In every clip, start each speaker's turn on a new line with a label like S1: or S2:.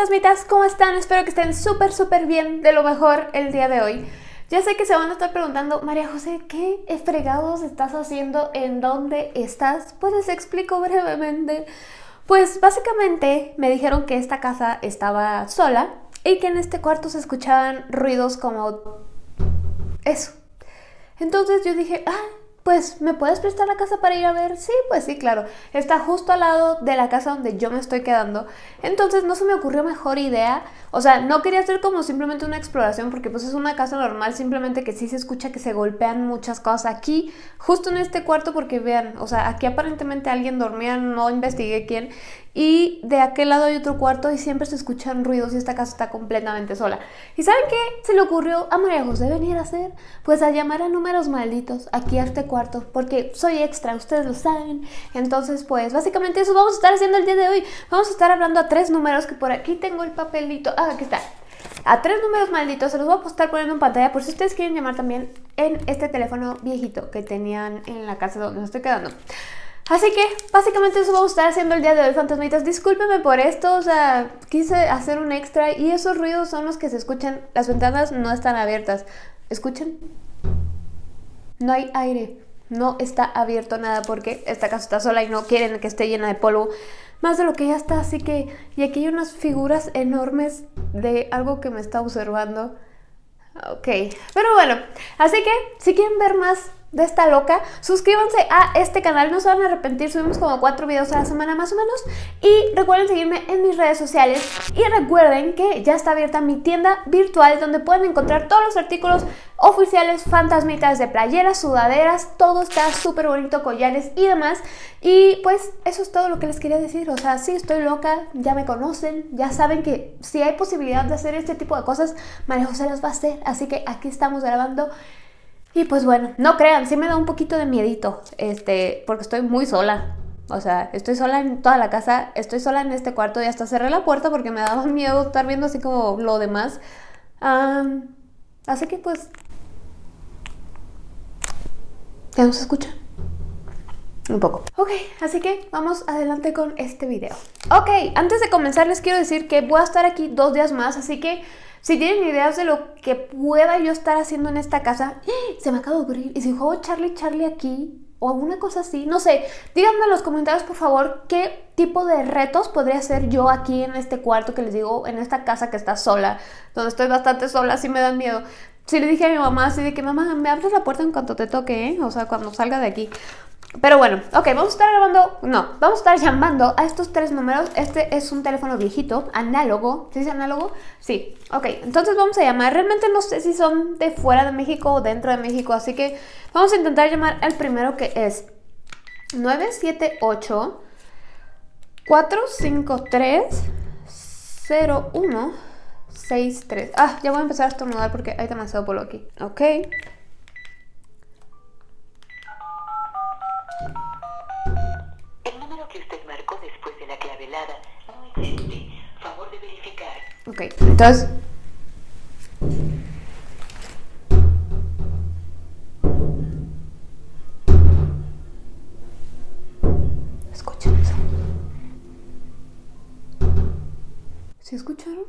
S1: fantasmitas, ¿cómo están? Espero que estén súper, súper bien, de lo mejor el día de hoy. Ya sé que se van a estar preguntando, María José, ¿qué fregados estás haciendo? ¿En dónde estás? Pues les explico brevemente. Pues básicamente me dijeron que esta casa estaba sola y que en este cuarto se escuchaban ruidos como eso. Entonces yo dije, ah, pues, ¿me puedes prestar la casa para ir a ver? Sí, pues sí, claro. Está justo al lado de la casa donde yo me estoy quedando. Entonces no se me ocurrió mejor idea. O sea, no quería hacer como simplemente una exploración porque pues es una casa normal, simplemente que sí se escucha que se golpean muchas cosas aquí, justo en este cuarto porque vean, o sea, aquí aparentemente alguien dormía, no investigué quién. Y de aquel lado hay otro cuarto y siempre se escuchan ruidos y esta casa está completamente sola. ¿Y saben qué se le ocurrió a María José venir a hacer? Pues a llamar a números malditos aquí a este cuarto, porque soy extra, ustedes lo saben. Entonces, pues básicamente eso vamos a estar haciendo el día de hoy. Vamos a estar hablando a tres números que por aquí tengo el papelito. Ah, aquí está. A tres números malditos, se los voy a estar poniendo en pantalla por si ustedes quieren llamar también en este teléfono viejito que tenían en la casa donde me estoy quedando. Así que básicamente eso vamos a estar haciendo el día de hoy, fantasmitas. Discúlpeme por esto, o sea, quise hacer un extra y esos ruidos son los que se escuchan. Las ventanas no están abiertas. ¿Escuchen? No hay aire. No está abierto nada porque esta casa está sola y no quieren que esté llena de polvo. Más de lo que ya está, así que... Y aquí hay unas figuras enormes de algo que me está observando. Ok, pero bueno, así que si quieren ver más de esta loca, suscríbanse a este canal, no se van a arrepentir, subimos como cuatro videos a la semana más o menos y recuerden seguirme en mis redes sociales y recuerden que ya está abierta mi tienda virtual donde pueden encontrar todos los artículos oficiales, fantasmitas de playeras, sudaderas, todo está súper bonito, collares y demás y pues eso es todo lo que les quería decir, o sea, sí estoy loca, ya me conocen, ya saben que si hay posibilidad de hacer este tipo de cosas, María José las va a hacer, así que aquí estamos grabando y pues bueno, no crean, sí me da un poquito de miedito, este, porque estoy muy sola. O sea, estoy sola en toda la casa, estoy sola en este cuarto y hasta cerré la puerta porque me daba miedo estar viendo así como lo demás. así que pues... ¿Ya nos escucha? Un poco. Ok, así que vamos adelante con este video. Ok, antes de comenzar les quiero decir que voy a estar aquí dos días más, así que si tienen ideas de lo que pueda yo estar haciendo en esta casa, se me acaba de ocurrir. Y si juego Charlie Charlie aquí o alguna cosa así, no sé, díganme en los comentarios por favor qué tipo de retos podría hacer yo aquí en este cuarto que les digo, en esta casa que está sola, donde estoy bastante sola, así me dan miedo. Si le dije a mi mamá así de que mamá, me abres la puerta en cuanto te toque, ¿eh? o sea, cuando salga de aquí. Pero bueno, ok, vamos a estar grabando, no, vamos a estar llamando a estos tres números. Este es un teléfono viejito, análogo, ¿se dice análogo? Sí, ok, entonces vamos a llamar. Realmente no sé si son de fuera de México o dentro de México, así que vamos a intentar llamar al primero que es 978 453 0163. Ah, ya voy a empezar a estornudar porque hay demasiado polvo aquí. Ok. Ok, entonces... ¿Escuchan eso? ¿Sí escucharon?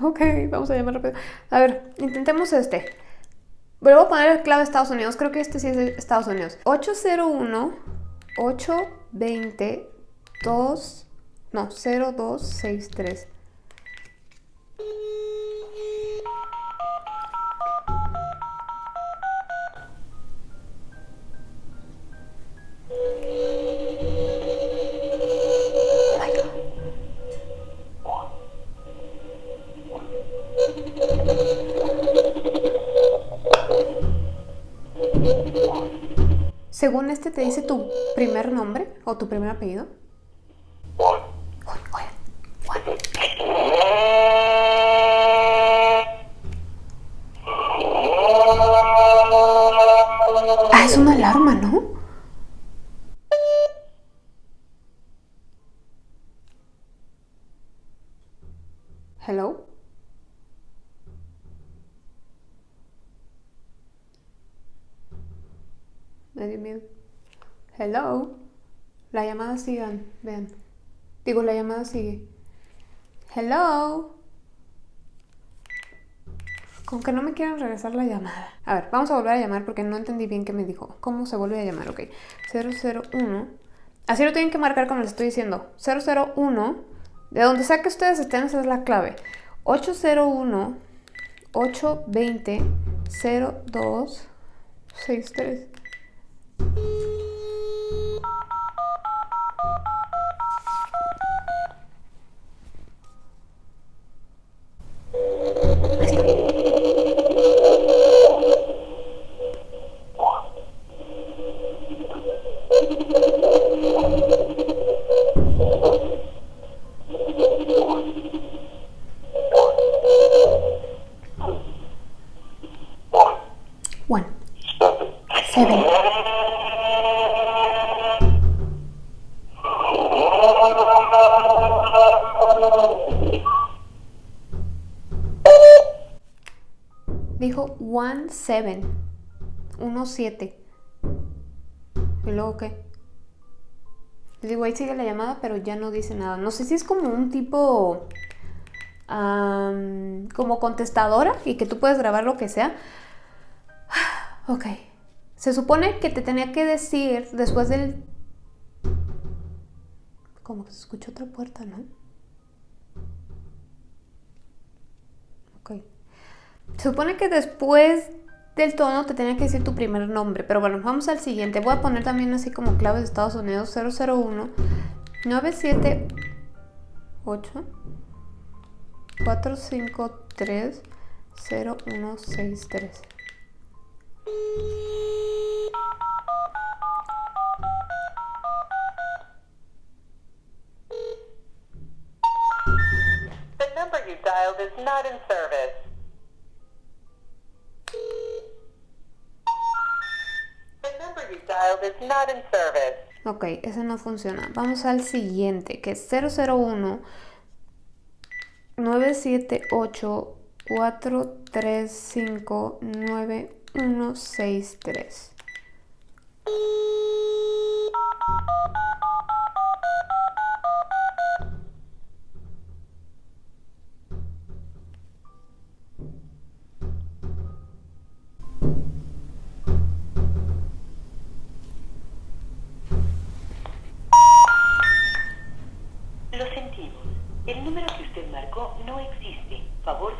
S1: Ok, vamos a llamar rápido. A ver, intentemos este. Vuelvo a poner el clave de Estados Unidos. Creo que este sí es de Estados Unidos. 801 820 2 no, 0263. Según este te dice tu primer nombre o tu primer apellido. Ah, es una alarma, ¿no? Hello. Miedo. Hello. La llamada sigue, vean. Digo, la llamada sigue. Hello. Con que no me quieran regresar la llamada. A ver, vamos a volver a llamar porque no entendí bien qué me dijo. ¿Cómo se vuelve a llamar? Ok. 001. Así lo tienen que marcar como les estoy diciendo. 001. De donde sea que ustedes estén, esa es la clave. 801 820 02 63. One. Seven. Dijo one seven. Uno siete. ¿Y luego qué? Les digo, ahí sigue la llamada, pero ya no dice nada. No sé si es como un tipo... como contestadora y que tú puedes grabar lo que sea. Ok. Se supone que te tenía que decir después del... Como que se escuchó otra puerta, ¿no? Ok. Supone que después del tono te tenía que decir tu primer nombre. Pero bueno, vamos al siguiente. Voy a poner también así como claves de Estados Unidos 001 978 453 0163.
S2: The number you dialed is not in service. Is not in service.
S1: Ok, ese no funciona. Vamos al siguiente, que es 001 978 435 9163.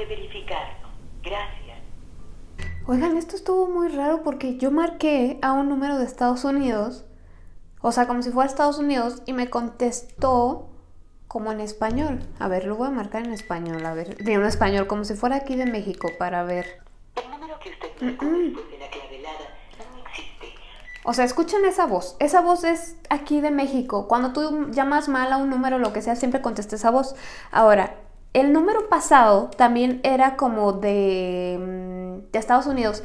S2: De verificarlo. Gracias.
S1: Oigan, esto estuvo muy raro porque yo marqué a un número de Estados Unidos, o sea, como si fuera Estados Unidos, y me contestó como en español. A ver, lo voy a marcar en español, a ver, digo en español, como si fuera aquí de México, para ver.
S2: El número que usted marcó después de la clavelada no existe.
S1: O sea, escuchen esa voz. Esa voz es aquí de México. Cuando tú llamas mal a un número, lo que sea, siempre contesta esa voz. Ahora, el número pasado también era como de, mm, de Estados Unidos.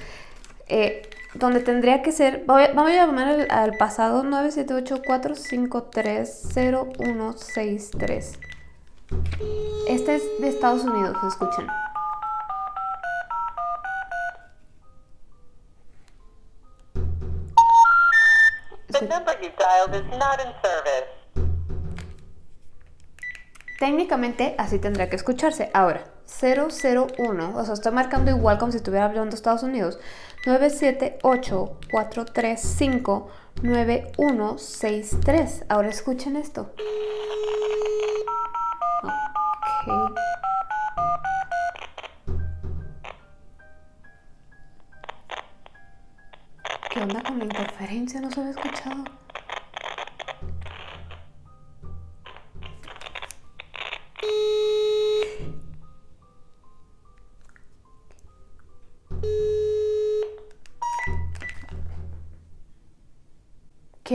S1: eh, donde tendría que ser. vamos a llamar al, al pasado 978-453-0163. Este es de Estados Unidos, escuchen.
S2: The number you dialed is not in service.
S1: Técnicamente así tendría que escucharse. Ahora, 001, o sea, estoy marcando igual como si estuviera hablando Estados Unidos. 978-435-9163. Ahora escuchen esto. Ok. ¿Qué onda con la interferencia? No se había escuchado.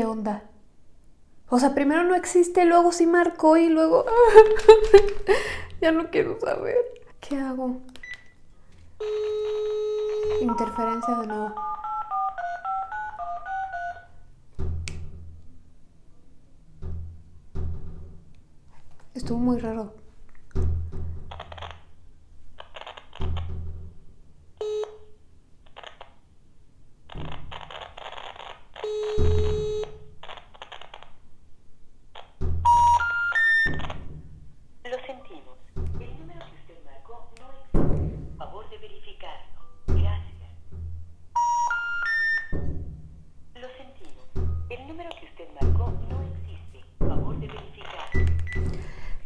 S1: ¿Qué onda? O sea, primero no existe, luego sí marcó y luego... ya no quiero saber. ¿Qué hago? Interferencia de nuevo. Estuvo muy raro.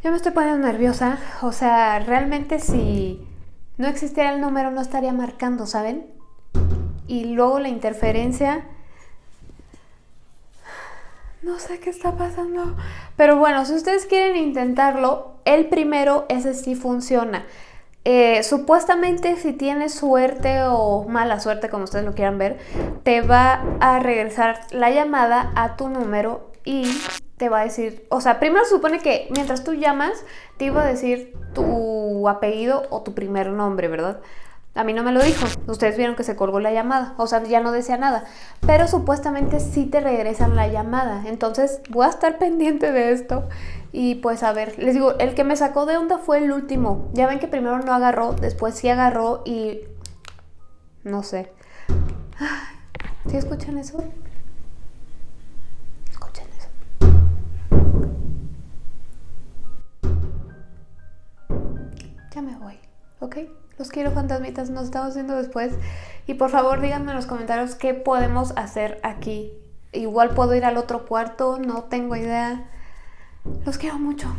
S1: Yo me estoy poniendo nerviosa. O sea, realmente si no existiera el número no estaría marcando, ¿saben? Y luego la interferencia... No sé qué está pasando. Pero bueno, si ustedes quieren intentarlo, el primero, ese sí funciona. Eh, supuestamente si tienes suerte o mala suerte, como ustedes lo quieran ver, te va a regresar la llamada a tu número y te va a decir, o sea, primero supone que mientras tú llamas, te iba a decir tu apellido o tu primer nombre, ¿verdad? A mí no me lo dijo. Ustedes vieron que se colgó la llamada. O sea, ya no decía nada. Pero supuestamente sí te regresan la llamada. Entonces voy a estar pendiente de esto. Y pues a ver, les digo, el que me sacó de onda fue el último. Ya ven que primero no agarró, después sí agarró y... No sé. ¿Sí escuchan eso? Me voy, ¿ok? Los quiero fantasmitas, nos estamos viendo después. Y por favor díganme en los comentarios qué podemos hacer aquí. Igual puedo ir al otro cuarto, no tengo idea. Los quiero mucho.